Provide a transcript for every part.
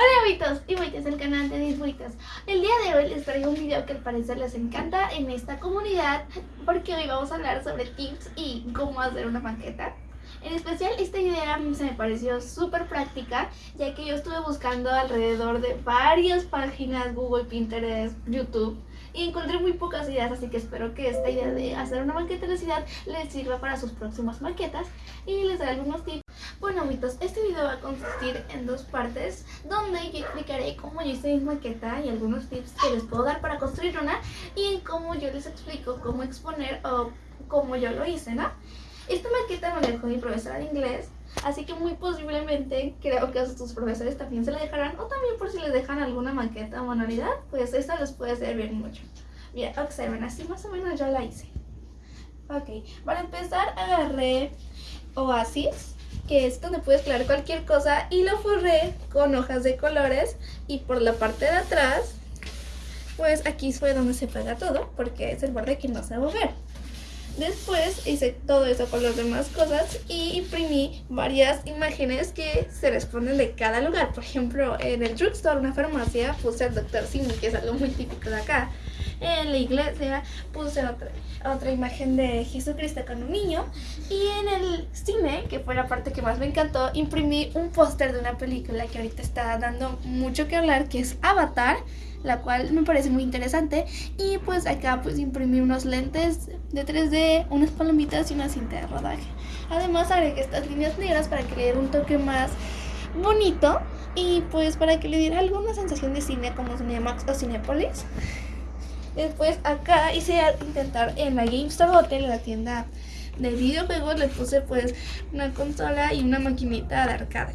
Hola buitos y buitas del canal de Disbuitas El día de hoy les traigo un video que al parecer les encanta en esta comunidad Porque hoy vamos a hablar sobre tips y cómo hacer una maqueta En especial esta idea se me pareció súper práctica Ya que yo estuve buscando alrededor de varias páginas Google, Pinterest, YouTube y encontré muy pocas ideas, así que espero que esta idea de hacer una maqueta de la ciudad les sirva para sus próximas maquetas y les daré algunos tips. Bueno amigos, este video va a consistir en dos partes donde yo explicaré cómo yo hice mi maqueta y algunos tips que les puedo dar para construir una y cómo yo les explico cómo exponer o cómo yo lo hice, ¿no? Esta maqueta me la dejó mi profesora de inglés, así que muy posiblemente creo que a sus profesores también se la dejarán o también por si les dejan alguna maqueta o manualidad, pues esta les puede servir mucho. Bien, observen, así más o menos yo la hice. Ok, para empezar agarré Oasis, que es donde puedes crear cualquier cosa y lo forré con hojas de colores y por la parte de atrás, pues aquí fue donde se pega todo porque es el borde que no se va a ver. Después hice todo eso con las demás cosas y imprimí varias imágenes que se responden de cada lugar. Por ejemplo, en el drugstore, una farmacia, puse al Dr. Simi, que es algo muy típico de acá. En la iglesia puse otra, otra imagen de Jesucristo con un niño. Y en el cine, que fue la parte que más me encantó, imprimí un póster de una película que ahorita está dando mucho que hablar, que es Avatar la cual me parece muy interesante y pues acá pues imprimí unos lentes de 3D, unas palomitas y una cinta de rodaje. Además agregué estas líneas negras para que le diera un toque más bonito y pues para que le diera alguna sensación de cine como Cinemax o Cinepolis. Después acá hice intentar en la GameStop Hotel, en la tienda de videojuegos, le puse pues una consola y una maquinita de arcade.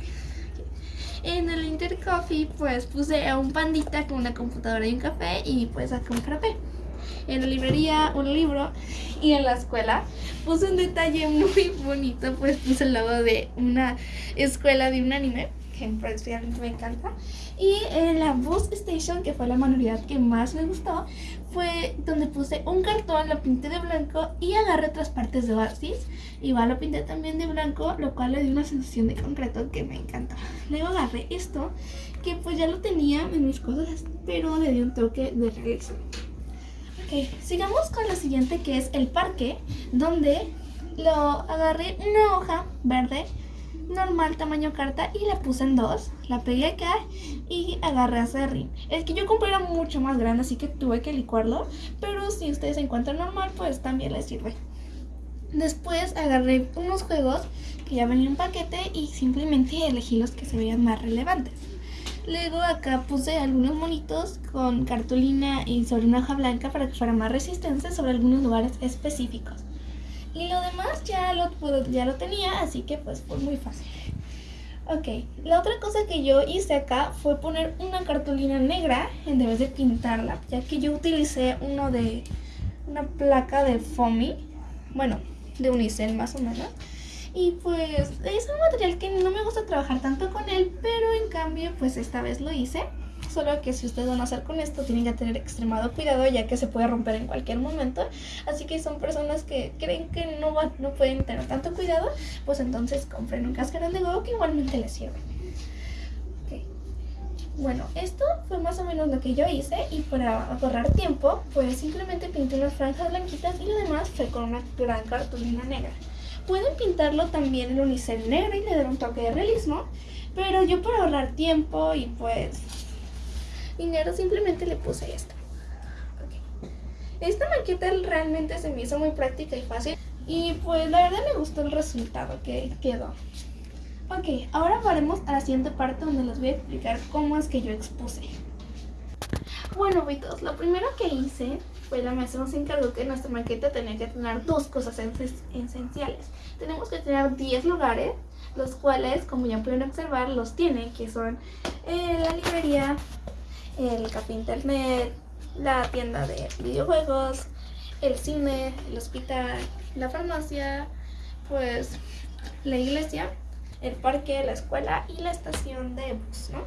En el Intercoffee pues puse a un pandita con una computadora y un café y pues acá un frappé. En la librería un libro y en la escuela puse un detalle muy bonito, pues puse el logo de una escuela de un anime que me encanta. Y en la Bus Station, que fue la manualidad que más me gustó, fue donde puse un cartón, lo pinté de blanco y agarré otras partes de Oasis. Igual lo pinté también de blanco, lo cual le dio una sensación de concreto que me encantó. Luego agarré esto, que pues ya lo tenía en mis cosas, pero le dio un toque de realismo. Ok, sigamos con lo siguiente que es el parque, donde lo agarré una hoja verde normal tamaño carta y la puse en dos, la pegué acá y agarré a Serrín. El que yo compré era mucho más grande así que tuve que licuarlo, pero si ustedes encuentran normal pues también les sirve. Después agarré unos juegos que ya venían en paquete y simplemente elegí los que se veían más relevantes. Luego acá puse algunos monitos con cartulina y sobre una hoja blanca para que fuera más resistente sobre algunos lugares específicos. Y lo demás ya lo, ya lo tenía, así que pues fue muy fácil. Ok, la otra cosa que yo hice acá fue poner una cartulina negra en vez de pintarla, ya que yo utilicé uno de una placa de foamy, bueno, de unicel más o menos. Y pues es un material que no me gusta trabajar tanto con él, pero en cambio pues esta vez lo hice solo que si ustedes van a hacer con esto tienen que tener extremado cuidado ya que se puede romper en cualquier momento. Así que son personas que creen que no, no pueden tener tanto cuidado, pues entonces compren un cascarón de huevo que igualmente les sirve. Bueno, esto fue más o menos lo que yo hice y para ahorrar tiempo, pues simplemente pinté unas franjas blanquitas y lo demás fue con una gran cartulina negra. Pueden pintarlo también en unicel negro y le dar un toque de realismo, pero yo para ahorrar tiempo y pues dinero, simplemente le puse esto. Esta maqueta realmente se me hizo muy práctica y fácil y pues la verdad me gustó el resultado que quedó. Ok, ahora varemos a la siguiente parte donde les voy a explicar cómo es que yo expuse. Bueno, Vitos, lo primero que hice fue la maestra nos encargó que nuestra maqueta tenía que tener dos cosas esenciales. Tenemos que tener 10 lugares, los cuales, como ya pueden observar, los tienen, que son eh, la librería, el café internet, la tienda de videojuegos, el cine, el hospital, la farmacia, pues la iglesia, el parque, la escuela y la estación de bus, ¿no?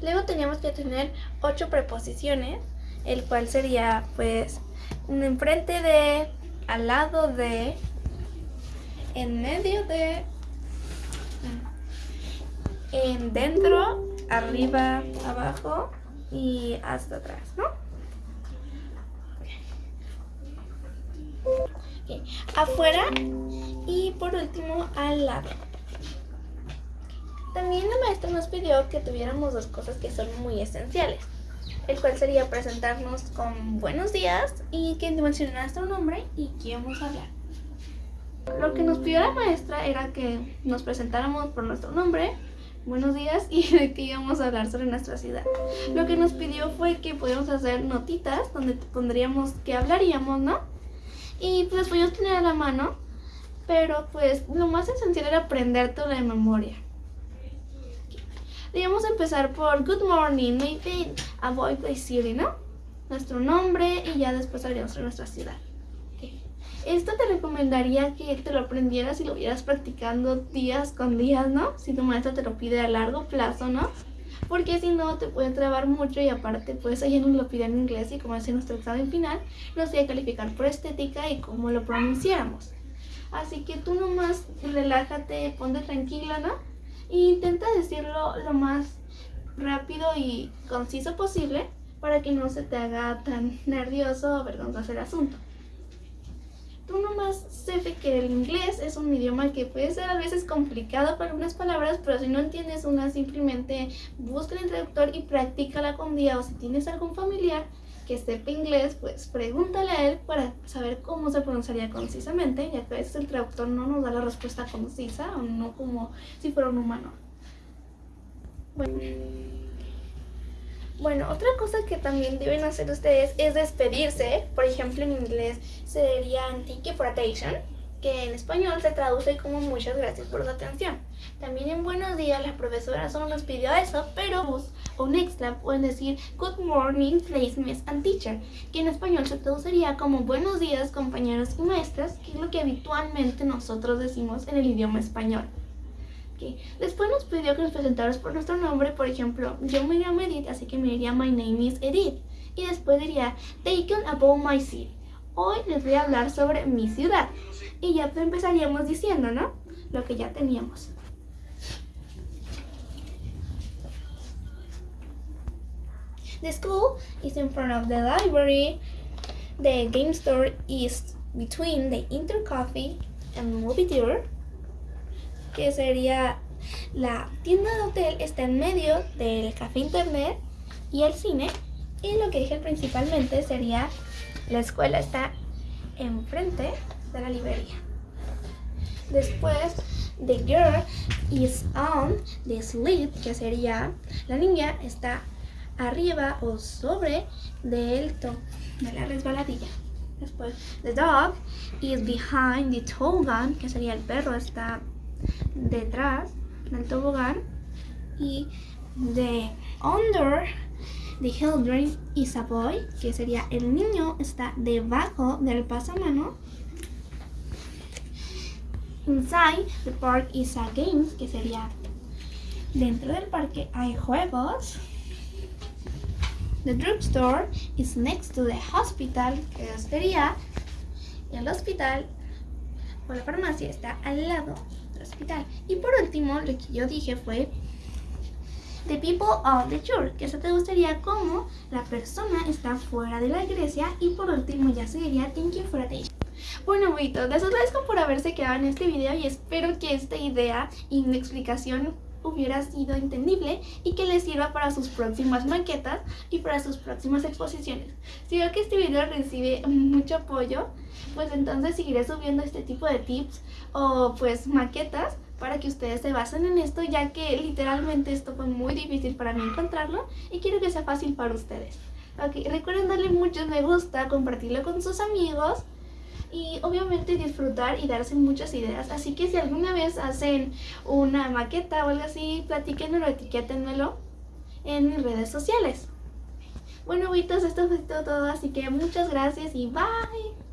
Luego teníamos que tener ocho preposiciones, el cual sería pues enfrente de, al lado de, en medio de, en dentro, arriba, abajo y hasta atrás, ¿no? Afuera y por último al lado. También la maestra nos pidió que tuviéramos dos cosas que son muy esenciales, el cual sería presentarnos con buenos días y que mencionara nuestro nombre y quién vamos a hablar. Lo que nos pidió la maestra era que nos presentáramos por nuestro nombre, buenos días y de que íbamos a hablar sobre nuestra ciudad. Lo que nos pidió fue que pudiéramos hacer notitas donde pondríamos que hablaríamos, ¿no? Y pues podíamos tener a la mano, pero pues lo más esencial era aprender toda la memoria. Debíamos empezar por Good morning, maybe Avoid Play City, ¿no? Nuestro nombre y ya después hablaríamos sobre nuestra ciudad. Esto te recomendaría que te lo aprendieras y lo vieras practicando días con días, ¿no? Si tu maestra te lo pide a largo plazo, ¿no? Porque si no te puede trabar mucho y aparte pues ella nos lo pide en inglés y como es nuestro examen final, nos iba a calificar por estética y cómo lo pronunciáramos. Así que tú nomás relájate, ponte tranquila, ¿no? E intenta decirlo lo más rápido y conciso posible para que no se te haga tan nervioso o vergonzoso el asunto tú nomás sé que el inglés es un idioma que puede ser a veces complicado para algunas palabras, pero si no entiendes una, simplemente busca el traductor y practícala con día o si tienes algún familiar que sepa inglés, pues pregúntale a él para saber cómo se pronunciaría concisamente, ya que a veces el traductor no nos da la respuesta concisa o no como si fuera un humano. Bueno. Bueno, otra cosa que también deben hacer ustedes es despedirse. Por ejemplo, en inglés sería thank you for attention, que en español se traduce como muchas gracias por su atención. También en buenos días la profesora solo nos pidió eso, pero un extra pueden decir good morning, miss and teacher, que en español se traduciría como buenos días compañeros y maestras, que es lo que habitualmente nosotros decimos en el idioma español. Después nos pidió que nos presentáramos por nuestro nombre, por ejemplo, yo me llamo Edith, así que me diría My name is Edith. Y después diría Taken about my city. Hoy les voy a hablar sobre mi ciudad. Y ya empezaríamos diciendo, ¿no? Lo que ya teníamos. The school is in front of the library. The game store is between the Inter Coffee and Movie Theater que sería la tienda de hotel está en medio del café internet y el cine y lo que dije principalmente sería la escuela está enfrente de la librería. Después, the girl is on the slip, que sería la niña está arriba o sobre del top de la resbaladilla. Después, the dog is behind the toboggan, que sería el perro está detrás del tobogán y de under the children is a boy, que sería el niño está debajo del pasamano. Inside the park is a game, que sería dentro del parque hay juegos. The drugstore is next to the hospital, que sería el hospital o la farmacia está al lado Y por último, lo que yo dije fue The people of the church, que eso te gustaría como la persona está fuera de la iglesia. Y por último ya seguiría Thank you for attention. Bueno, amiguitos, les agradezco por haberse quedado en este video y espero que esta idea y mi explicación hubiera sido entendible y que les sirva para sus próximas maquetas y para sus próximas exposiciones. Si veo que este video recibe mucho apoyo, pues entonces seguiré subiendo este tipo de tips o pues maquetas para que ustedes se basen en esto ya que literalmente esto fue muy difícil para mí encontrarlo y quiero que sea fácil para ustedes. Ok, recuerden darle muchos me gusta, compartirlo con sus amigos y obviamente disfrutar y darse muchas ideas. Así que si alguna vez hacen una maqueta o algo así, platíquenmelo, etiquétenmelo en mis redes sociales. Bueno, abuitos, esto fue todo, así que muchas gracias y bye.